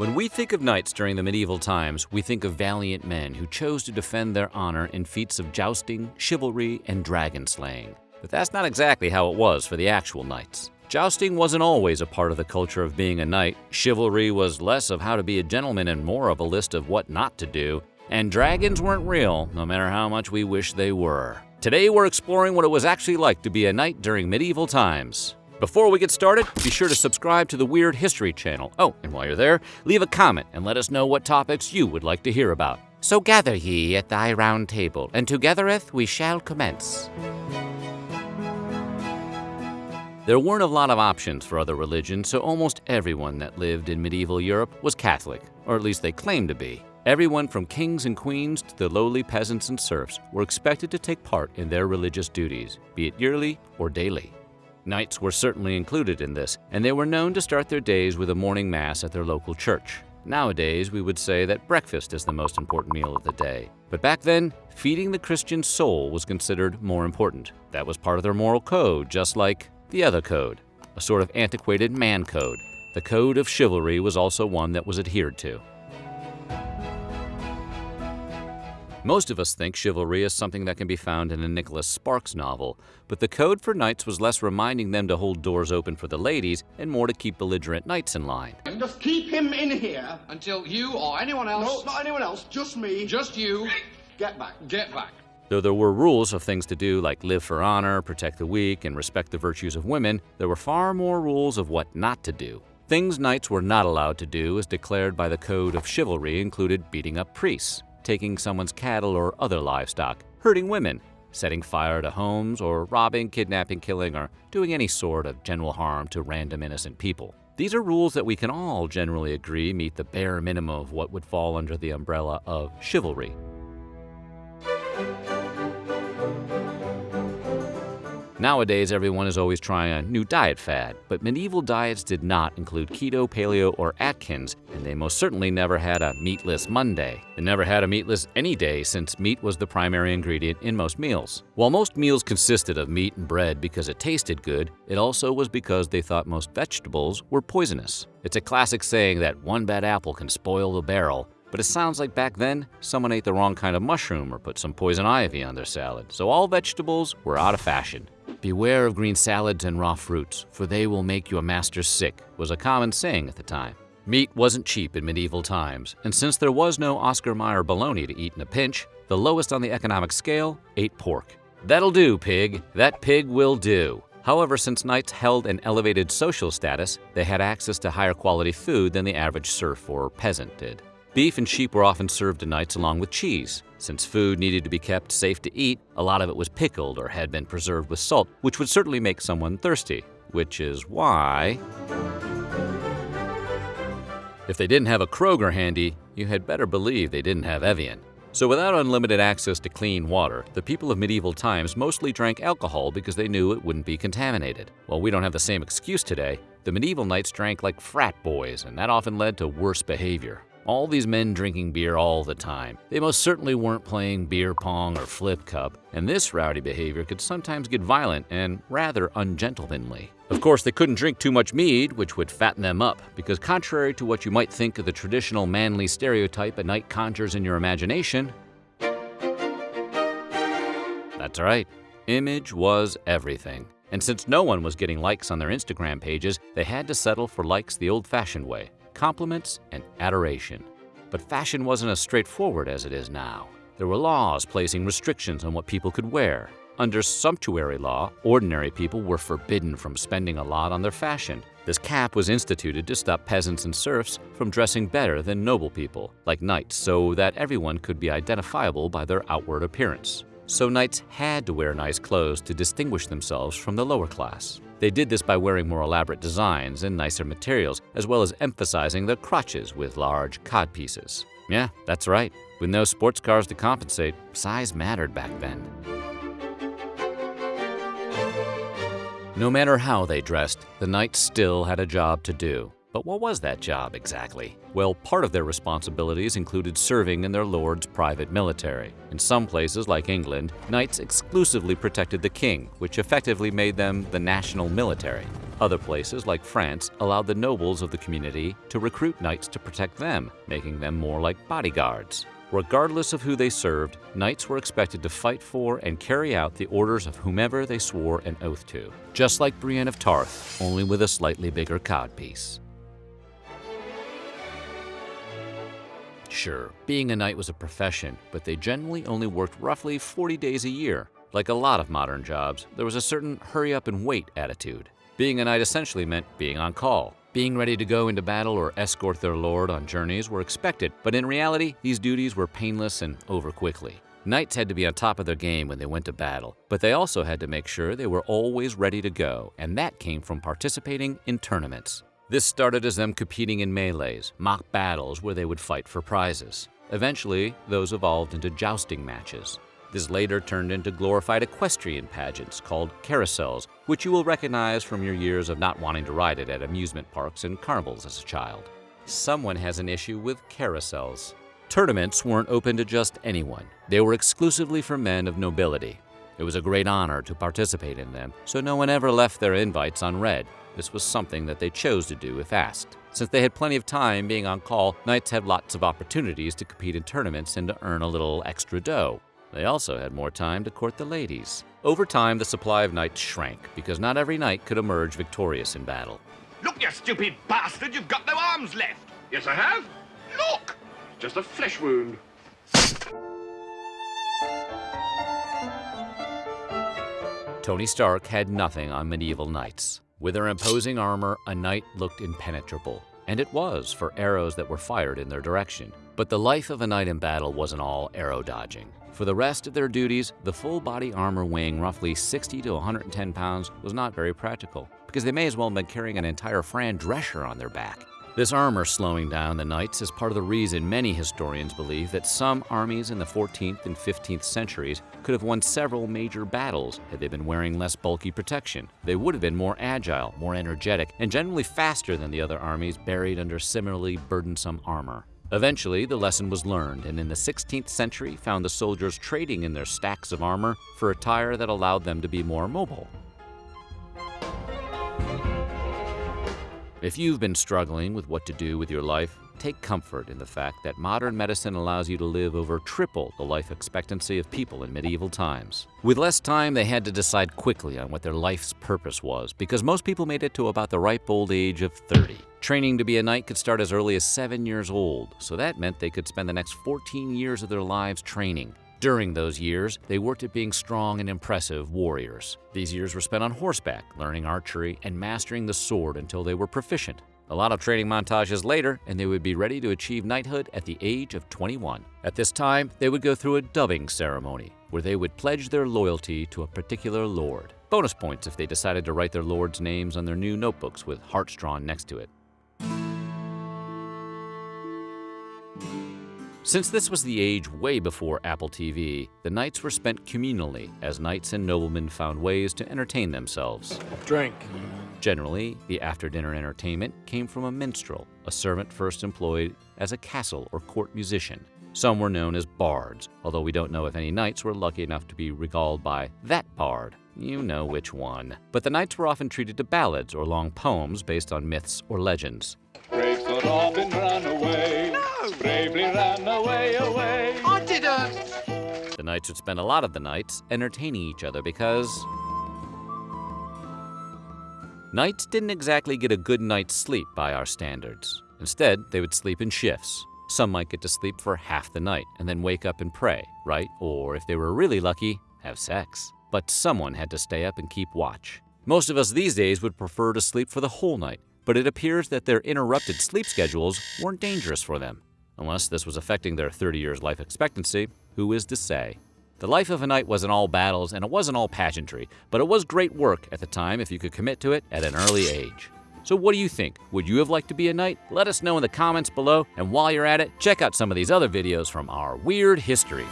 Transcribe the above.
When we think of knights during the medieval times, we think of valiant men who chose to defend their honor in feats of jousting, chivalry, and dragon slaying. But that's not exactly how it was for the actual knights. Jousting wasn't always a part of the culture of being a knight, chivalry was less of how to be a gentleman and more of a list of what not to do, and dragons weren't real, no matter how much we wish they were. Today we're exploring what it was actually like to be a knight during medieval times. Before we get started, be sure to subscribe to the Weird History channel. Oh, and while you're there, leave a comment and let us know what topics you would like to hear about. So gather ye at thy round table, and togethereth we shall commence. There weren't a lot of options for other religions, so almost everyone that lived in medieval Europe was Catholic, or at least they claimed to be. Everyone from kings and queens to the lowly peasants and serfs were expected to take part in their religious duties, be it yearly or daily. Knights were certainly included in this, and they were known to start their days with a morning mass at their local church. Nowadays, we would say that breakfast is the most important meal of the day. But back then, feeding the Christian soul was considered more important. That was part of their moral code, just like the other code, a sort of antiquated man code. The code of chivalry was also one that was adhered to. Most of us think chivalry is something that can be found in a Nicholas Sparks novel, but the code for knights was less reminding them to hold doors open for the ladies and more to keep belligerent knights in line. Just keep him in here. Until you or anyone else. No, not anyone else, just me. Just you. Get back. Get back. Though there were rules of things to do like live for honor, protect the weak, and respect the virtues of women, there were far more rules of what not to do. Things knights were not allowed to do as declared by the Code of Chivalry included beating up priests, taking someone's cattle or other livestock, hurting women, setting fire to homes, or robbing, kidnapping, killing, or doing any sort of general harm to random innocent people. These are rules that we can all generally agree meet the bare minimum of what would fall under the umbrella of chivalry. Nowadays, everyone is always trying a new diet fad, but medieval diets did not include keto, paleo, or Atkins, and they most certainly never had a meatless Monday. They never had a meatless any day since meat was the primary ingredient in most meals. While most meals consisted of meat and bread because it tasted good, it also was because they thought most vegetables were poisonous. It's a classic saying that one bad apple can spoil the barrel, but it sounds like back then, someone ate the wrong kind of mushroom or put some poison ivy on their salad, so all vegetables were out of fashion. Beware of green salads and raw fruits, for they will make your master sick, was a common saying at the time. Meat wasn't cheap in medieval times, and since there was no Oscar Mayer bologna to eat in a pinch, the lowest on the economic scale ate pork. That'll do, pig. That pig will do. However, since knights held an elevated social status, they had access to higher quality food than the average serf or peasant did. Beef and sheep were often served to knights along with cheese. Since food needed to be kept safe to eat, a lot of it was pickled or had been preserved with salt, which would certainly make someone thirsty, which is why... If they didn't have a Kroger handy, you had better believe they didn't have Evian. So without unlimited access to clean water, the people of medieval times mostly drank alcohol because they knew it wouldn't be contaminated. While we don't have the same excuse today, the medieval knights drank like frat boys, and that often led to worse behavior. All these men drinking beer all the time. They most certainly weren't playing beer pong or flip cup, and this rowdy behavior could sometimes get violent and rather ungentlemanly. Of course, they couldn't drink too much mead, which would fatten them up, because contrary to what you might think of the traditional manly stereotype a knight conjures in your imagination, that's right, image was everything. And since no one was getting likes on their Instagram pages, they had to settle for likes the old-fashioned way compliments, and adoration. But fashion wasn't as straightforward as it is now. There were laws placing restrictions on what people could wear. Under sumptuary law, ordinary people were forbidden from spending a lot on their fashion. This cap was instituted to stop peasants and serfs from dressing better than noble people, like knights, so that everyone could be identifiable by their outward appearance. So knights had to wear nice clothes to distinguish themselves from the lower class. They did this by wearing more elaborate designs and nicer materials, as well as emphasizing their crotches with large codpieces. Yeah, that's right. With no sports cars to compensate, size mattered back then. No matter how they dressed, the knights still had a job to do. But what was that job exactly? Well, part of their responsibilities included serving in their lord's private military. In some places, like England, knights exclusively protected the king, which effectively made them the national military. Other places, like France, allowed the nobles of the community to recruit knights to protect them, making them more like bodyguards. Regardless of who they served, knights were expected to fight for and carry out the orders of whomever they swore an oath to, just like Brienne of Tarth, only with a slightly bigger codpiece. Sure, being a knight was a profession, but they generally only worked roughly 40 days a year. Like a lot of modern jobs, there was a certain hurry up and wait attitude. Being a knight essentially meant being on call. Being ready to go into battle or escort their lord on journeys were expected, but in reality, these duties were painless and over quickly. Knights had to be on top of their game when they went to battle, but they also had to make sure they were always ready to go, and that came from participating in tournaments. This started as them competing in melees, mock battles where they would fight for prizes. Eventually, those evolved into jousting matches. This later turned into glorified equestrian pageants called carousels, which you will recognize from your years of not wanting to ride it at amusement parks and carnivals as a child. Someone has an issue with carousels. Tournaments weren't open to just anyone. They were exclusively for men of nobility. It was a great honor to participate in them, so no one ever left their invites unread. This was something that they chose to do if asked. Since they had plenty of time being on call, knights had lots of opportunities to compete in tournaments and to earn a little extra dough. They also had more time to court the ladies. Over time, the supply of knights shrank because not every knight could emerge victorious in battle. Look, you stupid bastard, you've got no arms left. Yes, I have. Look! Just a flesh wound. Tony Stark had nothing on medieval knights. With their imposing armor, a knight looked impenetrable. And it was for arrows that were fired in their direction. But the life of a knight in battle wasn't all arrow dodging. For the rest of their duties, the full body armor weighing roughly 60 to 110 pounds was not very practical, because they may as well have been carrying an entire Fran Drescher on their back. This armor slowing down the knights is part of the reason many historians believe that some armies in the 14th and 15th centuries could have won several major battles had they been wearing less bulky protection. They would have been more agile, more energetic, and generally faster than the other armies buried under similarly burdensome armor. Eventually, the lesson was learned, and in the 16th century found the soldiers trading in their stacks of armor for attire that allowed them to be more mobile. If you've been struggling with what to do with your life, take comfort in the fact that modern medicine allows you to live over triple the life expectancy of people in medieval times. With less time, they had to decide quickly on what their life's purpose was, because most people made it to about the ripe old age of 30. Training to be a knight could start as early as 7 years old, so that meant they could spend the next 14 years of their lives training. During those years, they worked at being strong and impressive warriors. These years were spent on horseback, learning archery and mastering the sword until they were proficient. A lot of training montages later, and they would be ready to achieve knighthood at the age of 21. At this time, they would go through a dubbing ceremony, where they would pledge their loyalty to a particular lord. Bonus points if they decided to write their lord's names on their new notebooks with hearts drawn next to it. Since this was the age way before Apple TV, the nights were spent communally as knights and noblemen found ways to entertain themselves. Drink. Generally, the after-dinner entertainment came from a minstrel, a servant first employed as a castle or court musician. Some were known as bards, although we don't know if any knights were lucky enough to be regaled by that bard. You know which one. But the knights were often treated to ballads or long poems based on myths or legends. Brave Sir Robin ran away. No! Bravely ran away, away. I didn't. The knights would spend a lot of the nights entertaining each other because Knights didn't exactly get a good night's sleep by our standards. Instead, they would sleep in shifts. Some might get to sleep for half the night and then wake up and pray, right? Or if they were really lucky, have sex. But someone had to stay up and keep watch. Most of us these days would prefer to sleep for the whole night, but it appears that their interrupted sleep schedules weren't dangerous for them. Unless this was affecting their 30 years life expectancy, who is to say? The life of a knight wasn't all battles and it wasn't all pageantry, but it was great work at the time if you could commit to it at an early age. So what do you think? Would you have liked to be a knight? Let us know in the comments below, and while you're at it, check out some of these other videos from our weird history.